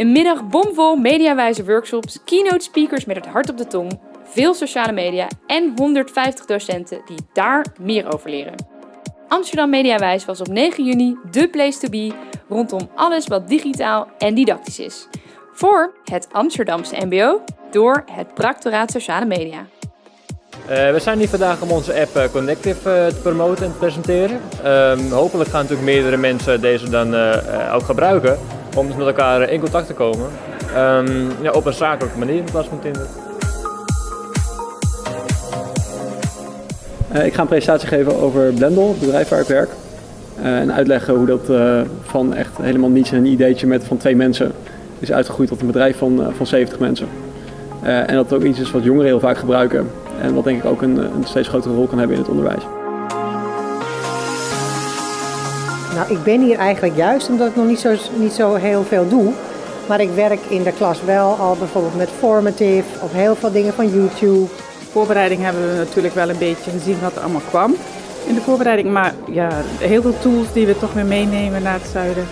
Een middag bomvol mediawijze workshops, keynote speakers met het hart op de tong, veel sociale media en 150 docenten die daar meer over leren. Amsterdam Mediawijs was op 9 juni de place to be rondom alles wat digitaal en didactisch is. Voor het Amsterdamse MBO door het Practoraat Sociale Media. Uh, we zijn hier vandaag om onze app uh, Connective uh, te promoten en te presenteren. Um, hopelijk gaan natuurlijk meerdere mensen deze dan ook gebruiken om dus met elkaar in contact te komen. Um, ja, op een zakelijke manier in plaats van Tinder. ik ga een presentatie geven over Blendel, het bedrijf waar ik werk. en uitleggen hoe dat van echt helemaal niets een ideetje met van twee mensen is uitgegroeid tot een bedrijf van, van 70 mensen. en dat het ook iets is wat jongeren heel vaak gebruiken. En wat denk ik ook een, een steeds grotere rol kan hebben in het onderwijs. Nou, ik ben hier eigenlijk juist omdat ik nog niet zo, niet zo heel veel doe. Maar ik werk in de klas wel al bijvoorbeeld met formative of heel veel dingen van YouTube. Voorbereiding hebben we natuurlijk wel een beetje gezien wat er allemaal kwam in de voorbereiding. Maar ja, heel veel tools die we toch weer meenemen naar het zuiden.